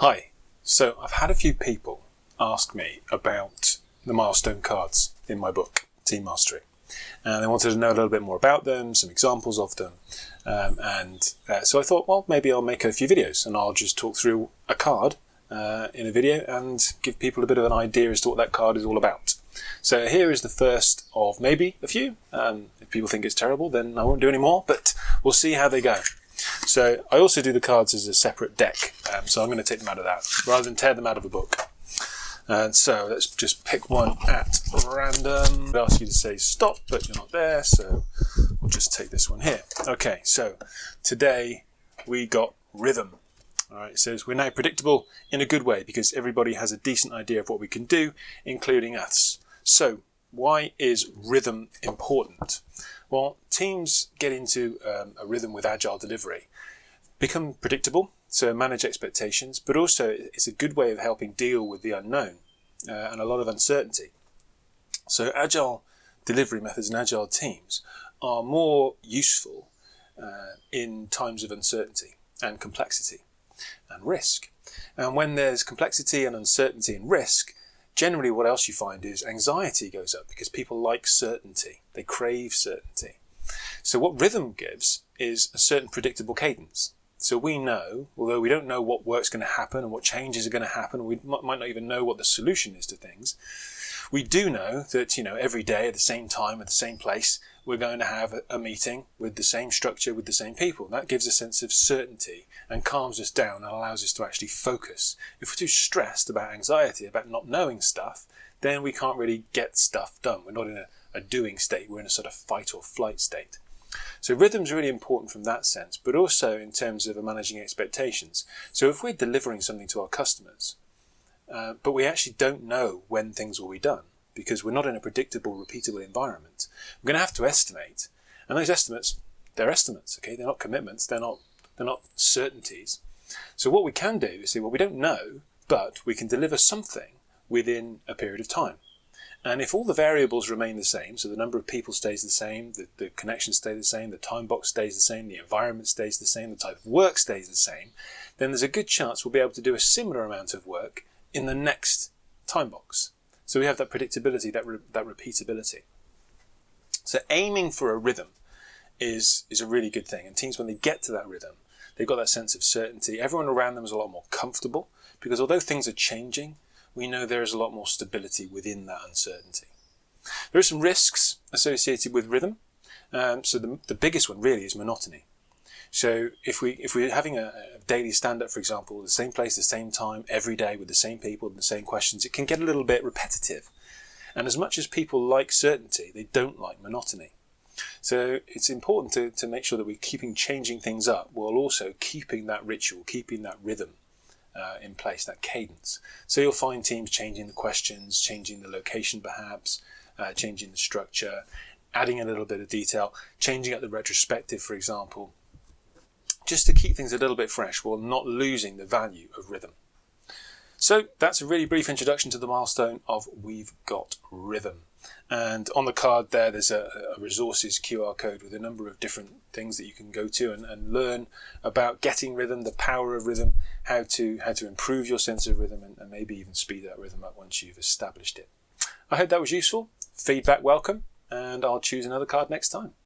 Hi. So I've had a few people ask me about the milestone cards in my book, Team Mastery. And they wanted to know a little bit more about them, some examples of them. Um, and uh, so I thought, well, maybe I'll make a few videos and I'll just talk through a card uh, in a video and give people a bit of an idea as to what that card is all about. So here is the first of maybe a few. Um, if people think it's terrible, then I won't do any more, but we'll see how they go. So I also do the cards as a separate deck, um, so I'm going to take them out of that rather than tear them out of a book. And so let's just pick one at random. I ask you to say stop, but you're not there, so we'll just take this one here. Okay, so today we got rhythm. All right, it says we're now predictable in a good way because everybody has a decent idea of what we can do, including us. So why is rhythm important? Well, teams get into um, a rhythm with agile delivery, become predictable, so manage expectations, but also it's a good way of helping deal with the unknown uh, and a lot of uncertainty. So agile delivery methods and agile teams are more useful uh, in times of uncertainty and complexity and risk. And when there's complexity and uncertainty and risk, generally what else you find is anxiety goes up because people like certainty. They crave certainty. So what rhythm gives is a certain predictable cadence. So we know, although we don't know what work's going to happen and what changes are going to happen, we might not even know what the solution is to things. We do know that, you know, every day at the same time, at the same place, we're going to have a meeting with the same structure, with the same people. That gives a sense of certainty and calms us down and allows us to actually focus. If we're too stressed about anxiety, about not knowing stuff, then we can't really get stuff done. We're not in a, a doing state, we're in a sort of fight or flight state. So rhythm's really important from that sense, but also in terms of managing expectations. So if we're delivering something to our customers, uh, but we actually don't know when things will be done because we're not in a predictable, repeatable environment, we're going to have to estimate. And those estimates, they're estimates, okay? They're not commitments, they're not, they're not certainties. So what we can do is say, well, we don't know, but we can deliver something within a period of time. And if all the variables remain the same, so the number of people stays the same, the, the connections stay the same, the time box stays the same, the environment stays the same, the type of work stays the same, then there's a good chance we'll be able to do a similar amount of work in the next time box. So we have that predictability, that, re that repeatability. So aiming for a rhythm is, is a really good thing. And teams, when they get to that rhythm, they've got that sense of certainty. Everyone around them is a lot more comfortable because although things are changing, we know there is a lot more stability within that uncertainty. There are some risks associated with rhythm. Um, so the, the biggest one really is monotony. So if we if we're having a, a daily stand-up, for example, the same place, the same time, every day with the same people and the same questions, it can get a little bit repetitive. And as much as people like certainty, they don't like monotony. So it's important to, to make sure that we're keeping changing things up while also keeping that ritual, keeping that rhythm uh, in place, that cadence. So you'll find teams changing the questions, changing the location perhaps, uh, changing the structure, adding a little bit of detail, changing up the retrospective, for example, just to keep things a little bit fresh while not losing the value of rhythm. So that's a really brief introduction to the milestone of We've Got Rhythm. And on the card there, there's a, a, resources QR code with a number of different things that you can go to and, and, learn about getting rhythm, the power of rhythm, how to how to improve your sense of rhythm, and, and maybe even speed that rhythm up once you've established it. I hope that was useful. Feedback welcome, and I'll choose another card next time.